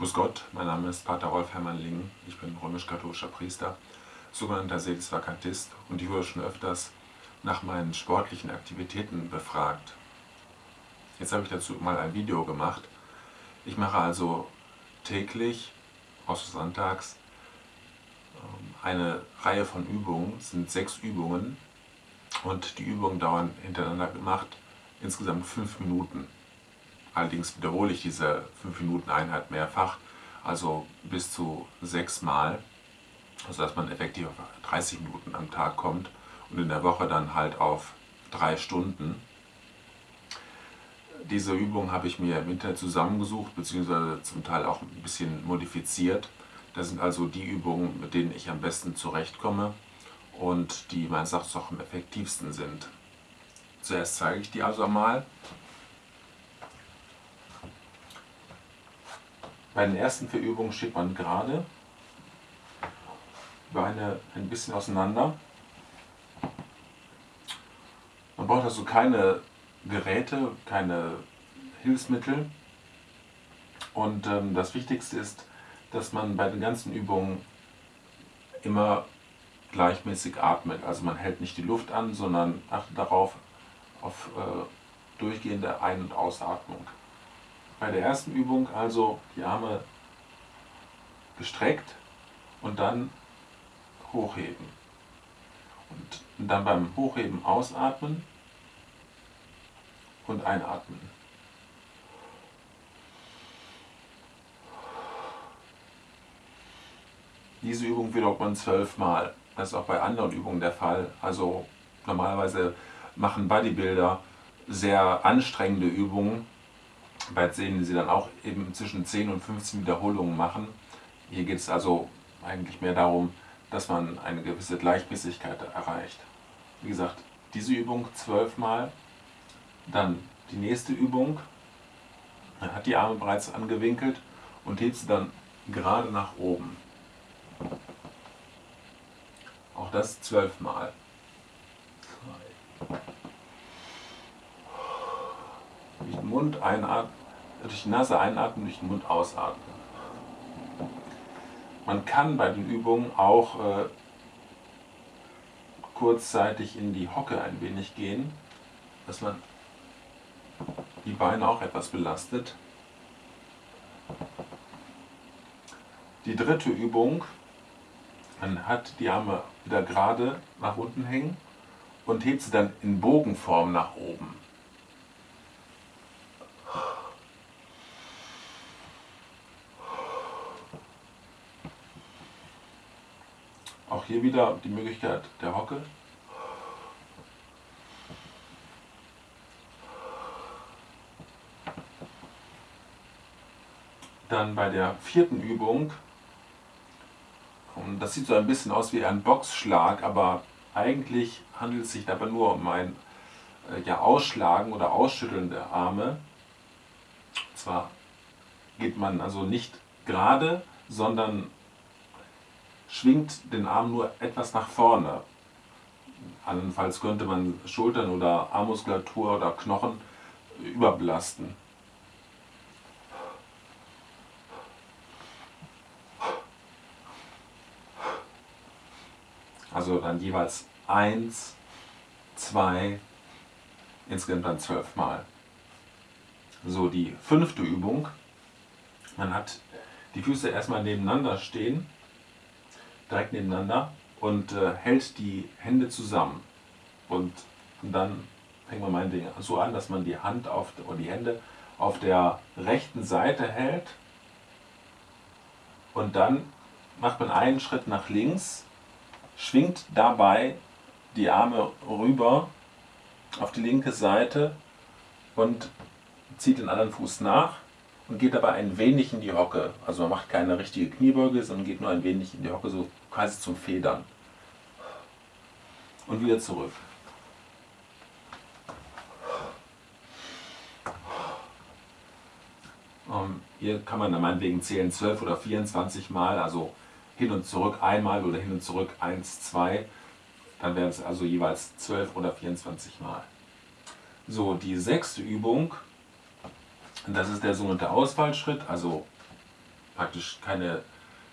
Grüß Gott, mein Name ist Pater Rolf Hermann Lingen, ich bin römisch-katholischer Priester, sogenannter Sedisvakantist und ich wurde schon öfters nach meinen sportlichen Aktivitäten befragt. Jetzt habe ich dazu mal ein Video gemacht. Ich mache also täglich, außer sonntags, ähm, eine Reihe von Übungen, es sind sechs Übungen und die Übungen dauern hintereinander gemacht insgesamt fünf Minuten. Allerdings wiederhole ich diese 5 Minuten Einheit mehrfach, also bis zu sechs Mal, sodass man effektiv auf 30 Minuten am Tag kommt und in der Woche dann halt auf drei Stunden. Diese Übung habe ich mir im Internet zusammengesucht, beziehungsweise zum Teil auch ein bisschen modifiziert. Das sind also die Übungen, mit denen ich am besten zurechtkomme und die meines Erachtens auch am effektivsten sind. Zuerst zeige ich die also mal. Bei den ersten vier Übungen steht man gerade, Beine ein bisschen auseinander. Man braucht also keine Geräte, keine Hilfsmittel. Und ähm, das Wichtigste ist, dass man bei den ganzen Übungen immer gleichmäßig atmet. Also man hält nicht die Luft an, sondern achtet darauf, auf äh, durchgehende Ein- und Ausatmung. Bei der ersten Übung also die Arme gestreckt und dann hochheben. Und dann beim Hochheben ausatmen und einatmen. Diese Übung wiederholt man zwölfmal. Das ist auch bei anderen Übungen der Fall. Also normalerweise machen Bodybuilder sehr anstrengende Übungen, bei denen sie dann auch eben zwischen 10 und 15 Wiederholungen machen. Hier geht es also eigentlich mehr darum, dass man eine gewisse Gleichmäßigkeit erreicht. Wie gesagt, diese Übung zwölfmal, dann die nächste Übung, man hat die Arme bereits angewinkelt und hebt sie dann gerade nach oben. Auch das zwölfmal. Mund einatmen, durch die Nase einatmen, durch den Mund ausatmen. Man kann bei den Übungen auch äh, kurzzeitig in die Hocke ein wenig gehen, dass man die Beine auch etwas belastet. Die dritte Übung, man hat die Arme wieder gerade nach unten hängen und hebt sie dann in Bogenform nach oben. Auch hier wieder die Möglichkeit der Hocke. Dann bei der vierten Übung, das sieht so ein bisschen aus wie ein Boxschlag, aber eigentlich handelt es sich dabei nur um ein äh, ja, Ausschlagen oder Ausschütteln der Arme. Und zwar geht man also nicht gerade, sondern schwingt den Arm nur etwas nach vorne. Andernfalls könnte man Schultern oder Armmuskulatur oder Knochen überbelasten. Also dann jeweils eins, zwei, insgesamt dann zwölf Mal. So, die fünfte Übung. Man hat die Füße erstmal nebeneinander stehen direkt nebeneinander und äh, hält die Hände zusammen. Und, dann fängt man mein Ding so an, dass man die Hand auf, oder die Hände auf der rechten Seite hält und dann macht man einen Schritt nach links, schwingt dabei die Arme rüber auf die linke Seite und zieht den anderen Fuß nach und geht dabei ein wenig in die Hocke. Also man macht keine richtige Kniebeuge, sondern geht nur ein wenig in die Hocke, so quasi zum Federn. Und wieder zurück. Ähm, hier kann man dann meinetwegen zählen 12 oder 24 Mal, also hin und zurück einmal oder hin und zurück 1, 2. Dann wären es also jeweils 12 oder 24 Mal. So, die sechste Übung das ist der sogenannte Ausfallschritt, also praktisch keine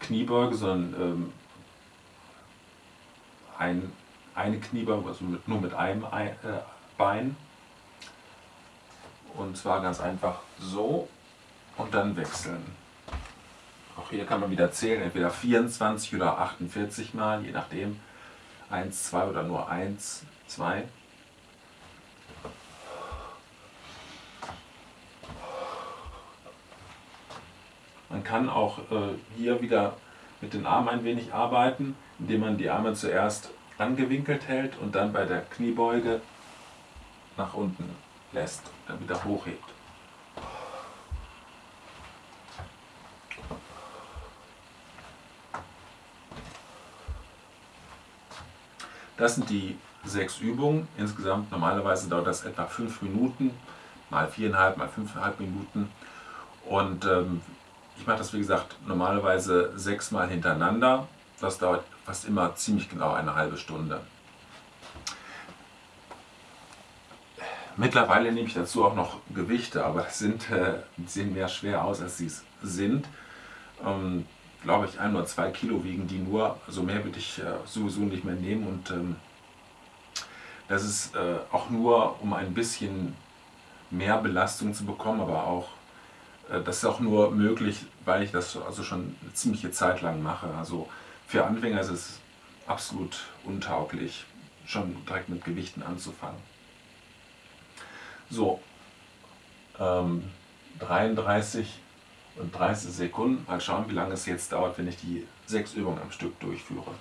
Kniebeuge, sondern ähm, ein, eine Kniebeuge, also mit, nur mit einem äh, Bein. Und zwar ganz einfach so und dann wechseln. Auch hier kann man wieder zählen, entweder 24 oder 48 Mal, je nachdem. 1, 2 oder nur 1, 2. Man kann auch äh, hier wieder mit den Armen ein wenig arbeiten, indem man die Arme zuerst angewinkelt hält und dann bei der Kniebeuge nach unten lässt, dann wieder hochhebt. Das sind die sechs Übungen. Insgesamt normalerweise dauert das etwa fünf Minuten, mal viereinhalb, mal fünfeinhalb Minuten. Und ähm, ich mache das wie gesagt normalerweise sechsmal hintereinander. Das dauert fast immer ziemlich genau eine halbe Stunde. Mittlerweile nehme ich dazu auch noch Gewichte, aber das sind, äh, sehen mehr schwer aus, als sie es sind. Ähm, glaube ich, ein oder zwei Kilo wiegen die nur. Also mehr würde ich äh, sowieso nicht mehr nehmen. Und ähm, das ist äh, auch nur, um ein bisschen mehr Belastung zu bekommen, aber auch, das ist auch nur möglich, weil ich das also schon eine ziemliche Zeit lang mache. Also für Anfänger ist es absolut untauglich, schon direkt mit Gewichten anzufangen. So, ähm, 33 und 30 Sekunden. Mal schauen, wie lange es jetzt dauert, wenn ich die sechs Übungen am Stück durchführe.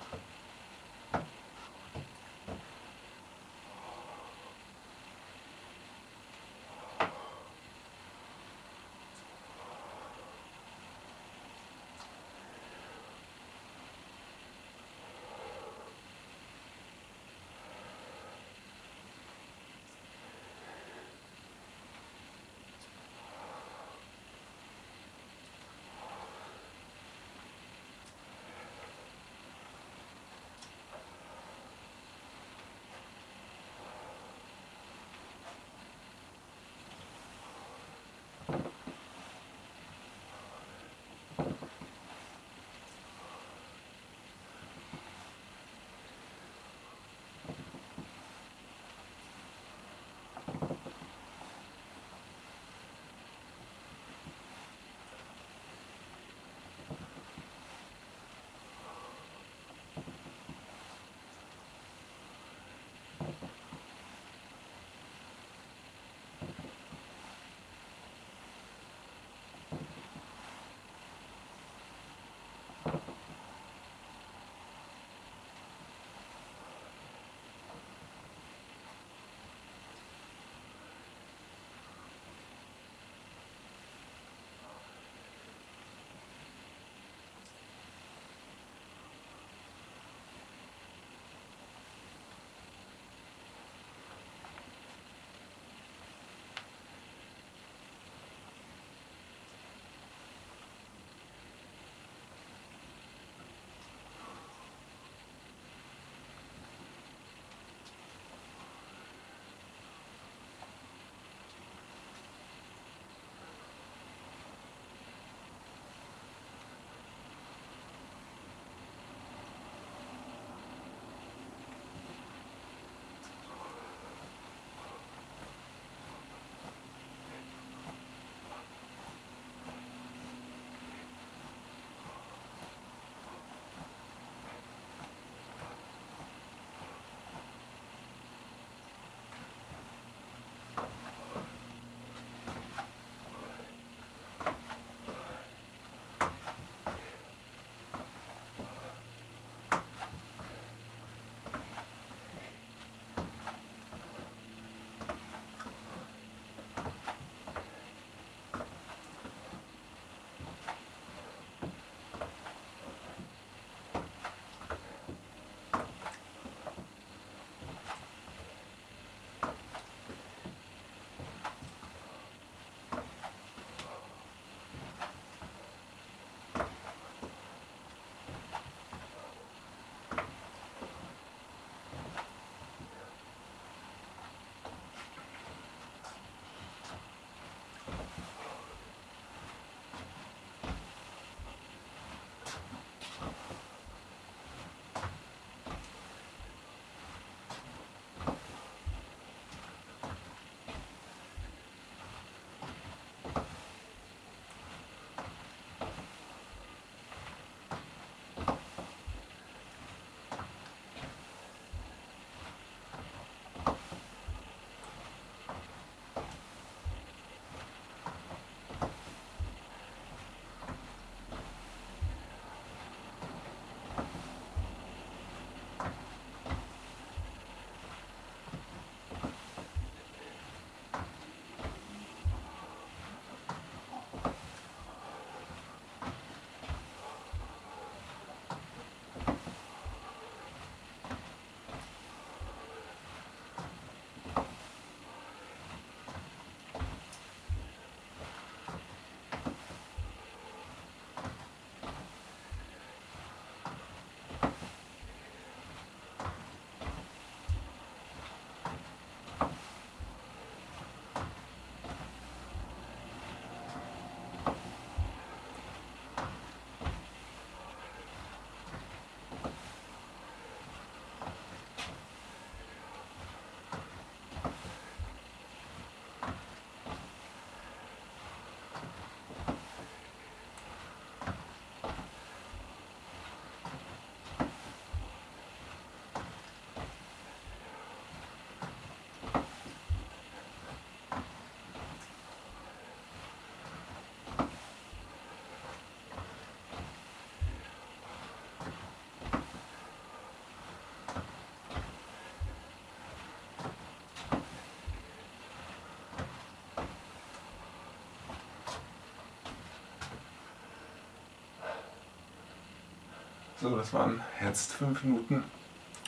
So, das waren jetzt 5 Minuten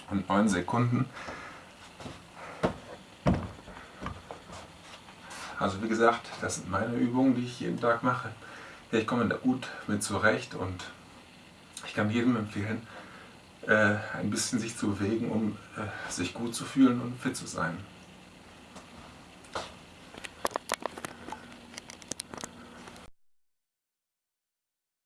und 9 Sekunden. Also wie gesagt, das sind meine Übungen, die ich jeden Tag mache. Ich komme da gut mit zurecht und ich kann jedem empfehlen, äh, ein bisschen sich zu bewegen, um äh, sich gut zu fühlen und fit zu sein.